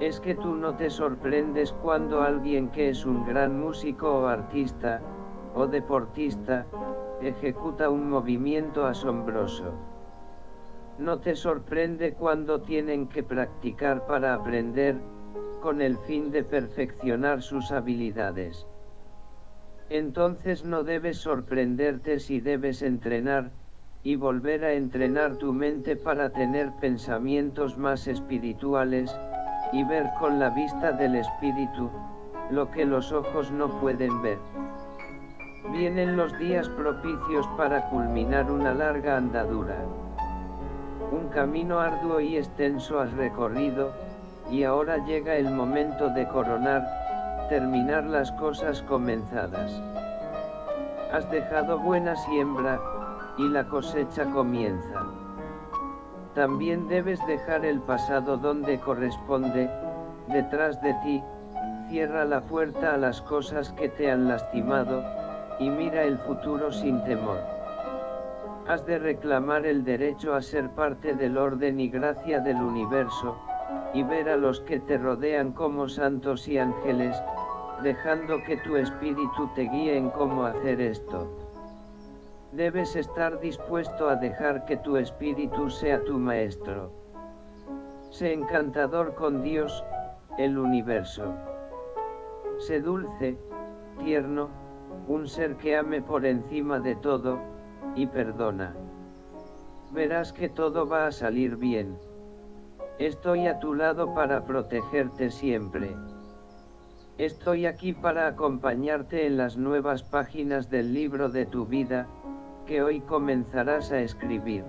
Es que tú no te sorprendes cuando alguien que es un gran músico o artista, o deportista, ejecuta un movimiento asombroso. No te sorprende cuando tienen que practicar para aprender, con el fin de perfeccionar sus habilidades. Entonces no debes sorprenderte si debes entrenar, y volver a entrenar tu mente para tener pensamientos más espirituales, y ver con la vista del espíritu, lo que los ojos no pueden ver. Vienen los días propicios para culminar una larga andadura. Un camino arduo y extenso has recorrido, y ahora llega el momento de coronar, terminar las cosas comenzadas. Has dejado buena siembra, y la cosecha comienza. También debes dejar el pasado donde corresponde, detrás de ti, cierra la puerta a las cosas que te han lastimado, y mira el futuro sin temor. Has de reclamar el derecho a ser parte del orden y gracia del universo, y ver a los que te rodean como santos y ángeles, dejando que tu espíritu te guíe en cómo hacer esto. Debes estar dispuesto a dejar que tu espíritu sea tu maestro. Sé encantador con Dios, el universo. Sé dulce, tierno, un ser que ame por encima de todo, y perdona. Verás que todo va a salir bien. Estoy a tu lado para protegerte siempre. Estoy aquí para acompañarte en las nuevas páginas del libro de tu vida, que hoy comenzarás a escribir.